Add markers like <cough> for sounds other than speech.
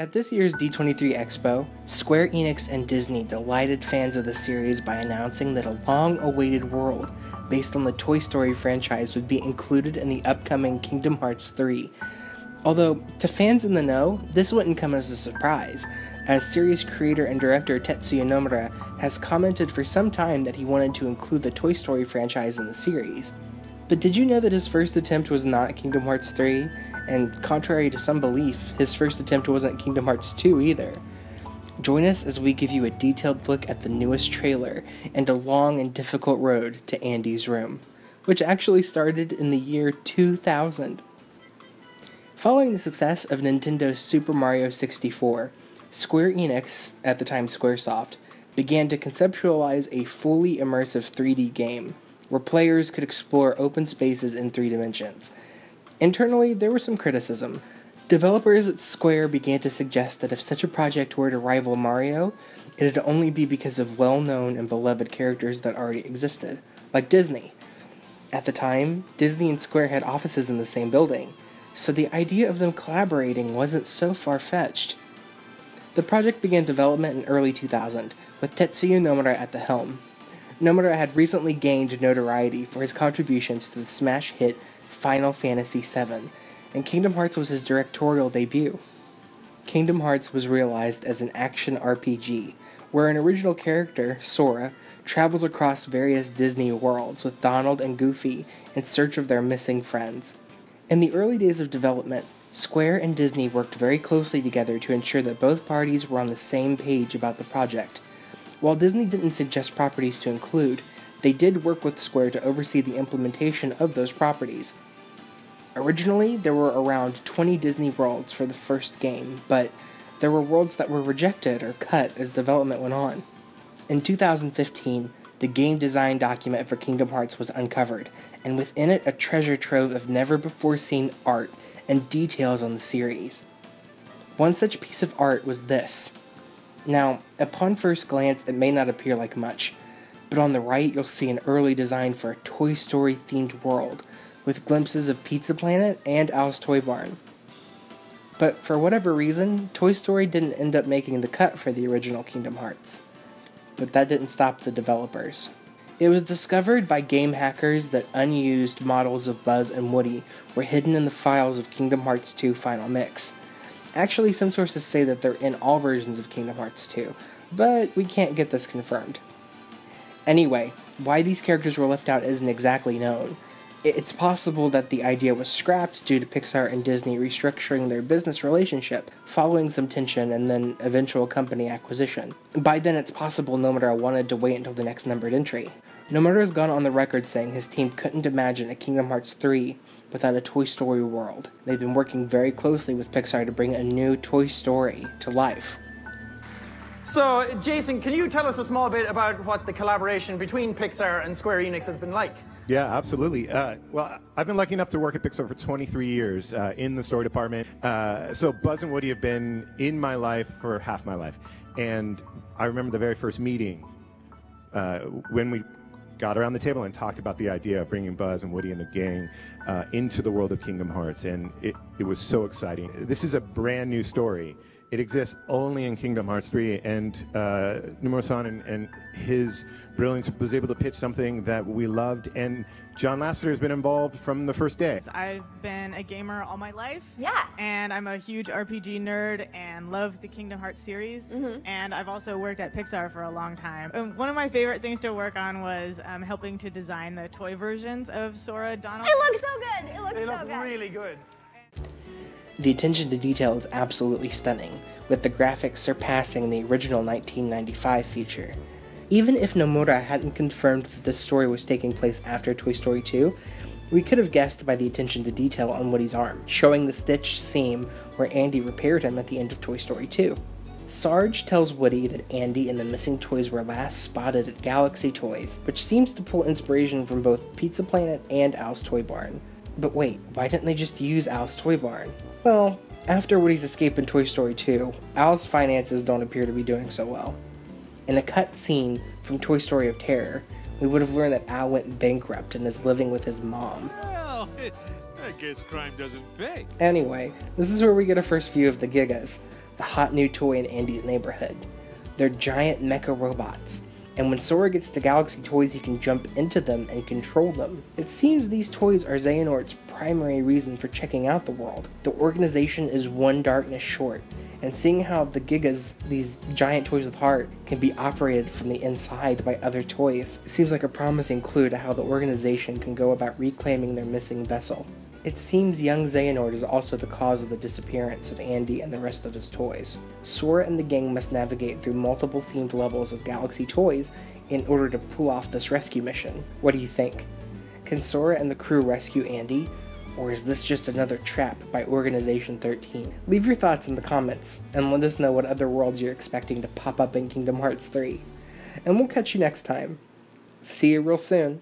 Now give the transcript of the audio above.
At this year's D23 Expo, Square Enix and Disney delighted fans of the series by announcing that a long awaited world based on the Toy Story franchise would be included in the upcoming Kingdom Hearts 3. Although, to fans in the know, this wouldn't come as a surprise, as series creator and director Tetsuya Nomura has commented for some time that he wanted to include the Toy Story franchise in the series. But did you know that his first attempt was not Kingdom Hearts 3? And contrary to some belief, his first attempt wasn't Kingdom Hearts 2 either. Join us as we give you a detailed look at the newest trailer and a long and difficult road to Andy's room, which actually started in the year 2000. Following the success of Nintendo's Super Mario 64, Square Enix, at the time Squaresoft, began to conceptualize a fully immersive 3D game where players could explore open spaces in three dimensions. Internally, there was some criticism. Developers at Square began to suggest that if such a project were to rival Mario, it'd only be because of well known and beloved characters that already existed, like Disney. At the time, Disney and Square had offices in the same building, so the idea of them collaborating wasn't so far fetched. The project began development in early 2000, with Tetsuya Nomura at the helm. Nomura had recently gained notoriety for his contributions to the smash hit Final Fantasy VII, and Kingdom Hearts was his directorial debut. Kingdom Hearts was realized as an action RPG, where an original character, Sora, travels across various Disney worlds with Donald and Goofy in search of their missing friends. In the early days of development, Square and Disney worked very closely together to ensure that both parties were on the same page about the project. While Disney didn't suggest properties to include, they did work with Square to oversee the implementation of those properties. Originally, there were around 20 Disney worlds for the first game, but there were worlds that were rejected or cut as development went on. In 2015, the game design document for Kingdom Hearts was uncovered, and within it a treasure trove of never before seen art and details on the series. One such piece of art was this. Now, upon first glance, it may not appear like much, but on the right you'll see an early design for a Toy Story themed world, with glimpses of Pizza Planet and Al's Toy Barn. But for whatever reason, Toy Story didn't end up making the cut for the original Kingdom Hearts. But that didn't stop the developers. It was discovered by game hackers that unused models of Buzz and Woody were hidden in the files of Kingdom Hearts 2 Final Mix. Actually, some sources say that they're in all versions of Kingdom Hearts 2, but we can't get this confirmed. Anyway, why these characters were left out isn't exactly known. It's possible that the idea was scrapped due to Pixar and Disney restructuring their business relationship, following some tension and then eventual company acquisition. By then, it's possible Nomura wanted to wait until the next numbered entry. Nomura has gone on the record saying his team couldn't imagine a Kingdom Hearts 3 without a Toy Story world. They've been working very closely with Pixar to bring a new Toy Story to life. So, Jason, can you tell us a small bit about what the collaboration between Pixar and Square Enix has been like? Yeah, absolutely. Uh, well, I've been lucky enough to work at Pixar for 23 years uh, in the story department. Uh, so Buzz and Woody have been in my life for half my life. And I remember the very first meeting uh, when we got around the table and talked about the idea of bringing Buzz and Woody and the gang uh, into the world of Kingdom Hearts, and it, it was so exciting. This is a brand new story. It exists only in Kingdom Hearts 3, and uh, Nomura-san and, and, his brilliance was able to pitch something that we loved, and John Lasseter has been involved from the first day. I've been a gamer all my life. Yeah. And I'm a huge RPG nerd and love the Kingdom Hearts series. Mhm. And I've also worked at Pixar for a long time. And one of my favorite things to work on was um, helping to design the toy versions of Sora, Donald. It looks so good. It looks They so look good. really good. The attention to detail is absolutely stunning, with the graphics surpassing the original 1995 feature. Even if Nomura hadn't confirmed that this story was taking place after Toy Story 2, we could have guessed by the attention to detail on Woody's arm, showing the stitched seam where Andy repaired him at the end of Toy Story 2. Sarge tells Woody that Andy and the missing toys were last spotted at Galaxy Toys, which seems to pull inspiration from both Pizza Planet and Al's Toy Barn. But wait, why didn't they just use Al's Toy Barn? Well, after Woody's escape in Toy Story 2, Al's finances don't appear to be doing so well. In a cut scene from Toy Story of Terror, we would have learned that Al went bankrupt and is living with his mom. Well, <laughs> I guess crime doesn't pay. Anyway, this is where we get a first view of the Gigas. the hot new toy in Andy's neighborhood. They're giant mecha robots, and when Sora gets the Galaxy Toys, he can jump into them and control them. It seems these toys are Xehanort's primary reason for checking out the world. The organization is one darkness short, and seeing how the Gigas, these giant toys with heart, can be operated from the inside by other toys, seems like a promising clue to how the organization can go about reclaiming their missing vessel. It seems young Xehanort is also the cause of the disappearance of Andy and the rest of his toys. Sora and the gang must navigate through multiple themed levels of Galaxy Toys in order to pull off this rescue mission. What do you think? Can Sora and the crew rescue Andy, or is this just another trap by Organization 13? Leave your thoughts in the comments, and let us know what other worlds you're expecting to pop up in Kingdom Hearts 3. And we'll catch you next time. See you real soon.